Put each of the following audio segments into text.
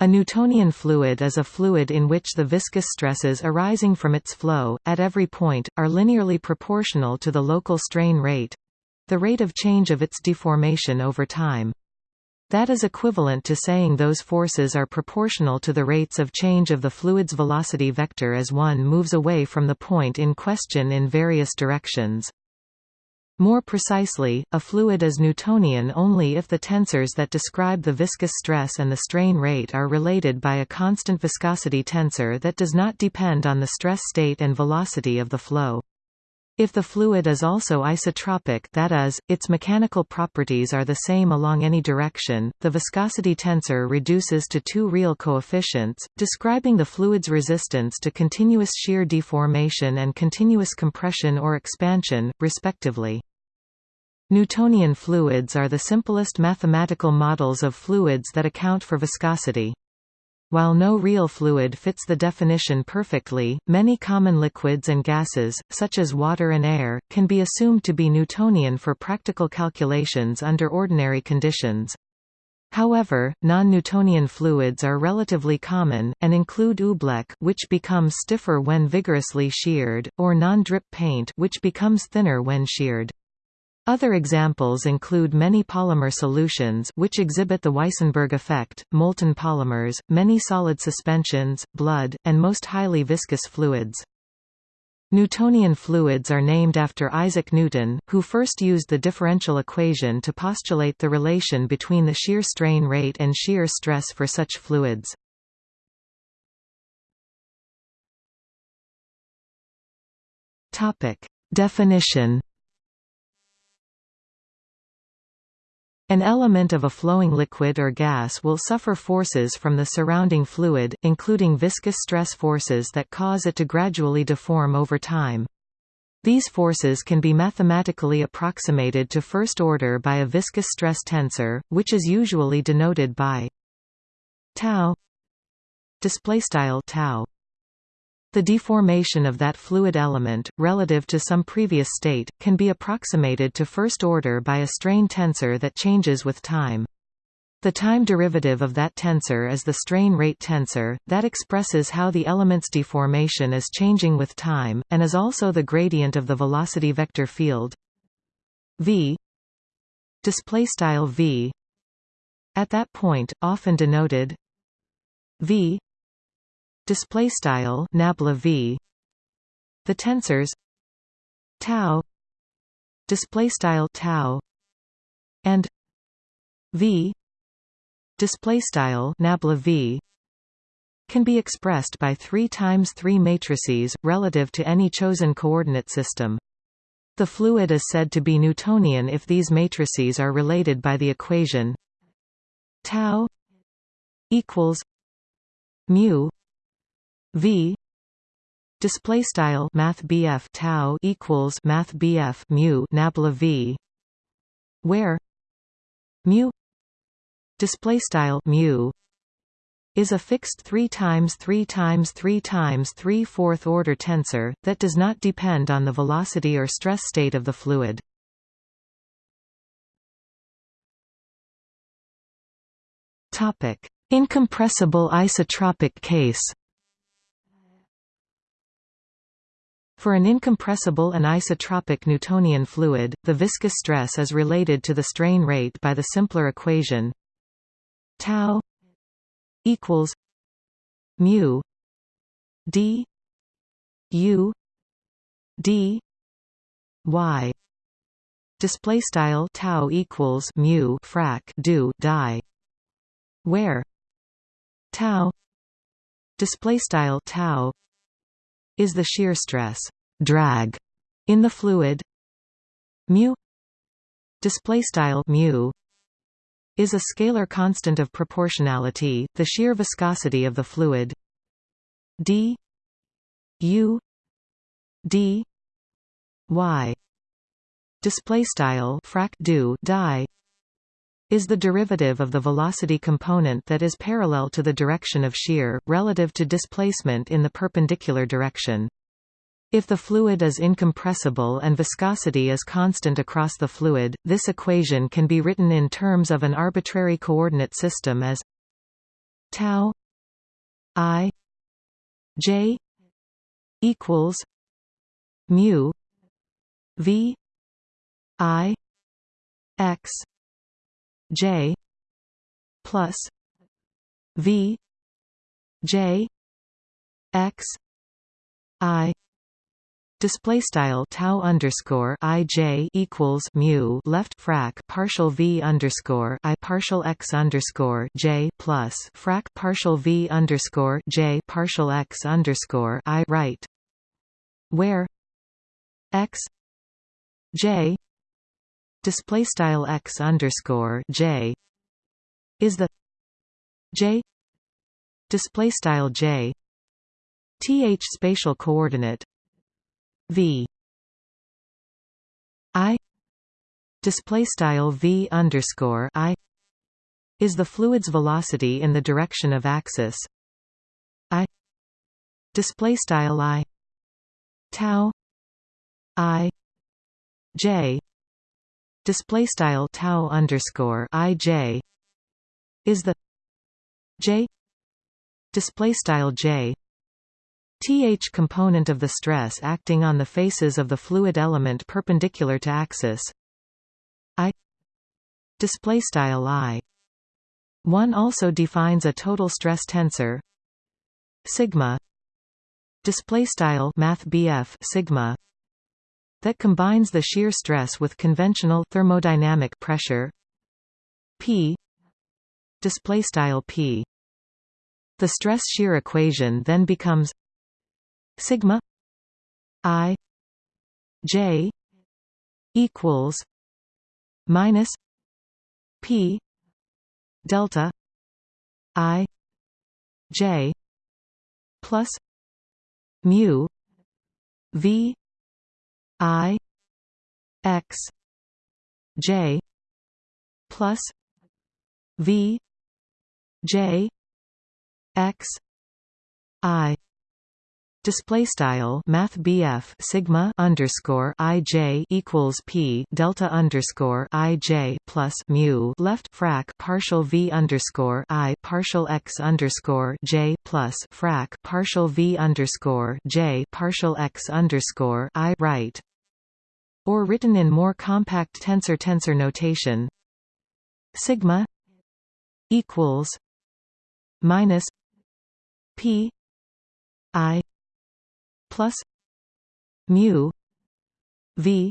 A Newtonian fluid is a fluid in which the viscous stresses arising from its flow, at every point, are linearly proportional to the local strain rate—the rate of change of its deformation over time. That is equivalent to saying those forces are proportional to the rates of change of the fluid's velocity vector as one moves away from the point in question in various directions. More precisely, a fluid is Newtonian only if the tensors that describe the viscous stress and the strain rate are related by a constant viscosity tensor that does not depend on the stress state and velocity of the flow. If the fluid is also isotropic that is, its mechanical properties are the same along any direction, the viscosity tensor reduces to two real coefficients, describing the fluid's resistance to continuous shear deformation and continuous compression or expansion, respectively. Newtonian fluids are the simplest mathematical models of fluids that account for viscosity. While no real fluid fits the definition perfectly, many common liquids and gases, such as water and air, can be assumed to be Newtonian for practical calculations under ordinary conditions. However, non-Newtonian fluids are relatively common, and include oobleck which becomes stiffer when vigorously sheared, or non-drip paint which becomes thinner when sheared. Other examples include many polymer solutions which exhibit the Weissenberg effect, molten polymers, many solid suspensions, blood, and most highly viscous fluids. Newtonian fluids are named after Isaac Newton, who first used the differential equation to postulate the relation between the shear strain rate and shear stress for such fluids. Definition An element of a flowing liquid or gas will suffer forces from the surrounding fluid, including viscous stress forces that cause it to gradually deform over time. These forces can be mathematically approximated to first order by a viscous stress tensor, which is usually denoted by tau displaystyle tau the deformation of that fluid element, relative to some previous state, can be approximated to first order by a strain tensor that changes with time. The time derivative of that tensor is the strain rate tensor, that expresses how the element's deformation is changing with time, and is also the gradient of the velocity vector field. V. V. At that point, often denoted v display style nabla v. The tensors tau display style tau and v. Display style nabla v. can be expressed by 3 times 3 matrices relative to any chosen coordinate system. The fluid is said to be newtonian if these matrices are related by the equation tau equals mu V. Display style math tau equals math mu nabla V. Where mu display style mu is a fixed 3 times 3 times 3 times 3 fourth order tensor that does not depend on the velocity or stress state of the fluid. Topic. Incompressible isotropic case For an incompressible and isotropic Newtonian fluid, the viscous stress is related to the strain rate by the simpler equation tau equals mu d u d y. Display style tau equals mu frac do die where tau display style tau is the shear stress drag in the fluid. Mu display style mu is a scalar constant of proportionality the shear viscosity of the fluid. D u d y display style frac do die is the derivative of the velocity component that is parallel to the direction of shear, relative to displacement in the perpendicular direction. If the fluid is incompressible and viscosity is constant across the fluid, this equation can be written in terms of an arbitrary coordinate system as tau i j equals mu v i x j plus v j x i Display style tau underscore i j equals mu left frac partial v underscore i partial x underscore j plus frac partial v underscore j partial x underscore i right, where x j display style x underscore j is the j display style j th spatial coordinate v i display style v underscore i is the fluid's velocity in the direction of axis. I display style i tau i j display style tau underscore i j is the j display style j. Th component of the stress acting on the faces of the fluid element perpendicular to axis. I display style i. One also defines a total stress tensor. Sigma display style math sigma that combines the shear stress with conventional thermodynamic pressure. P. Display style p. The stress shear equation then becomes sigma i j equals minus p delta i j plus mu v i x j plus v j x i. Display style Math Sigma underscore I J equals P Delta underscore I J plus mu left frac partial V underscore I partial X underscore J plus frac partial V underscore J partial X underscore I right or written in more compact tensor tensor notation. Sigma equals minus p i plus mu v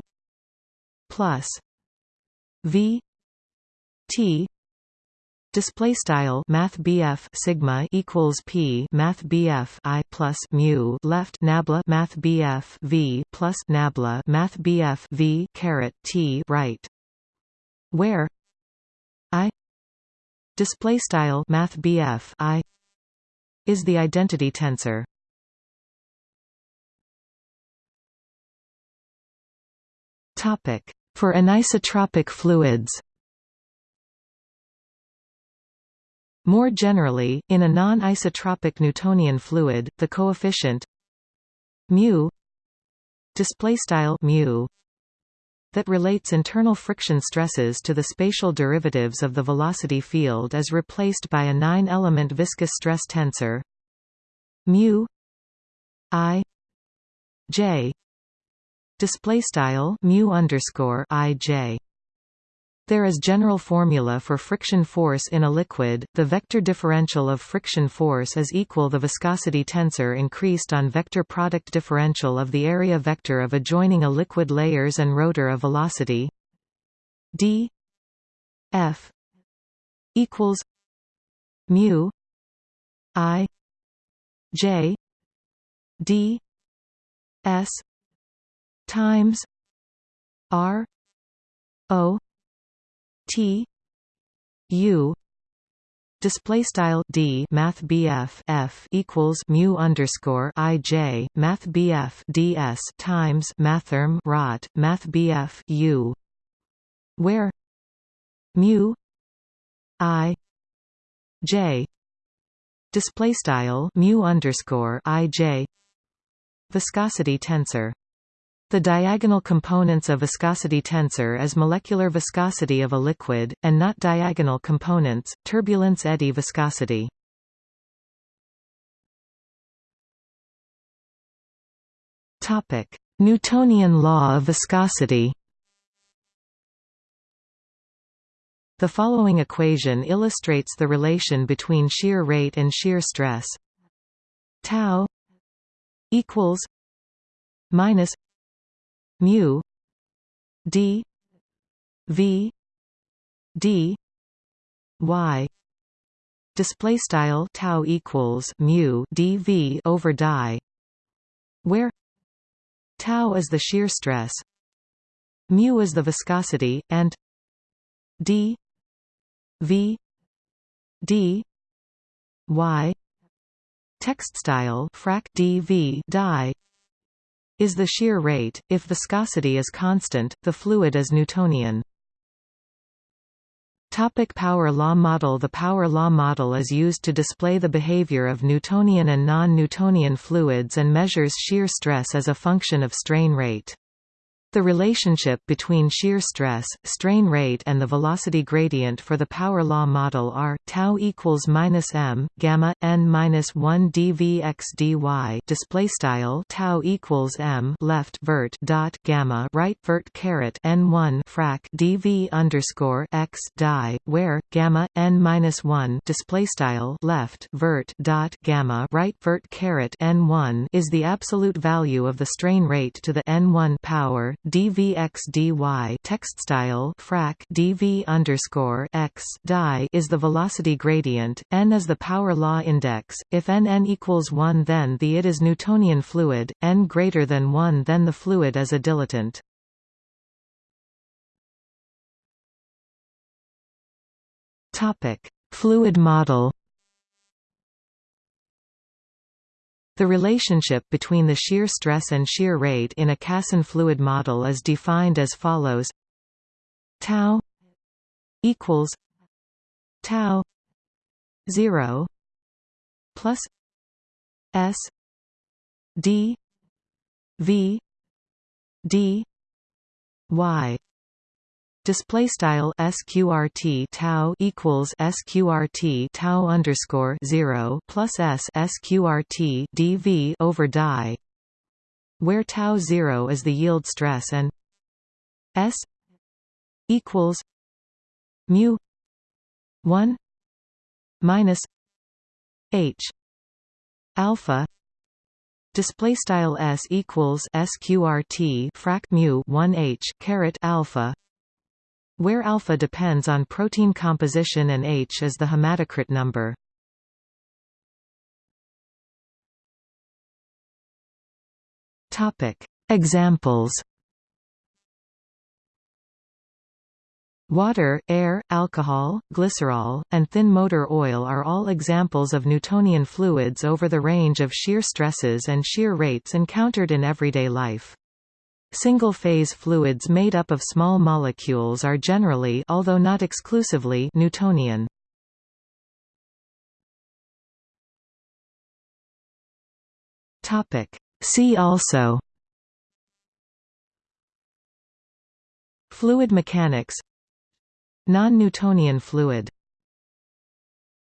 plus v t Display style Math Sigma equals P Math I plus mu left Nabla Math V plus Nabla Math V caret T right. Where? I? Display style Math I is the identity tensor. Topic: For anisotropic fluids. More generally, in a non-isotropic Newtonian fluid, the coefficient mu displaystyle mu that relates internal friction stresses to the spatial derivatives of the velocity field is replaced by a nine-element viscous stress tensor mu i j display style mu underscore ij. There is general formula for friction force in a liquid. The vector differential of friction force is equal the viscosity tensor increased on vector product differential of the area vector of adjoining a liquid layers and rotor of velocity d f equals mu i j d s times R O T U Display style D Math BF F equals mu underscore I J Math BF DS times Mathrm Rot Math BF U where mu I J display style mu underscore I J viscosity tensor the diagonal components of viscosity tensor is molecular viscosity of a liquid, and not diagonal components, turbulence eddy viscosity. Topic. Newtonian law of viscosity The following equation illustrates the relation between shear rate and shear stress. Tau equals minus mu d v d y. Display style tau equals mu dv over die where tau is the shear stress mu is the viscosity and d v d y. Text style frac dv die is the shear rate. If viscosity is constant the fluid is newtonian. Topic power law model. The power law model is used to display the behavior of Newtonian and non-Newtonian fluids and measures shear stress as a function of strain rate. The relationship between shear stress, strain rate and the velocity gradient for the power law model are tau equals minus m gamma n minus 1 dv x dy display style tau equals m left vert dot gamma right vert caret n 1 frac dv underscore x die where gamma n minus 1 display style left vert dot gamma right vert caret n 1 is the absolute value of the strain rate to the n 1 power dvx dy text style frac dv underscore x die is the velocity gradient. N is the power law index. If n n equals one, then the it is Newtonian fluid. N greater than one, then the fluid is a dilatant. Topic: Fluid model. The relationship between the shear stress and shear rate in a Casson fluid model is defined as follows. Tau equals tau 0 plus s d v d y display style sqrt tau equals sqrt tau underscore 0 plus s sqrt dv over die where tau 0 is the yield stress and s equals mu 1 minus h alpha display style s equals sqrt frac mu 1 h caret alpha where alpha depends on protein composition and H is the hematocrit number. Topic: Examples. Water, air, alcohol, glycerol, and thin motor oil are all examples of Newtonian fluids over the range of shear stresses and shear rates encountered in everyday life. Single-phase fluids made up of small molecules are generally although not exclusively Newtonian. See also Fluid mechanics Non-Newtonian fluid